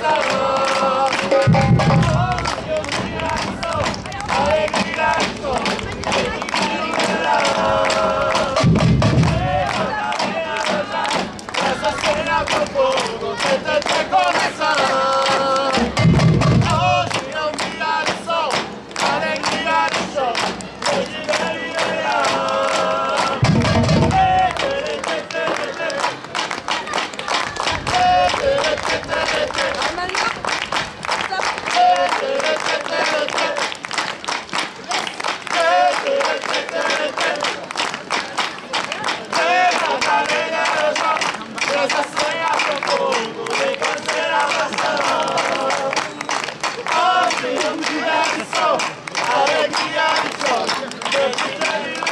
salvou. Alegria de sol, alegria de sol, alegria de sol.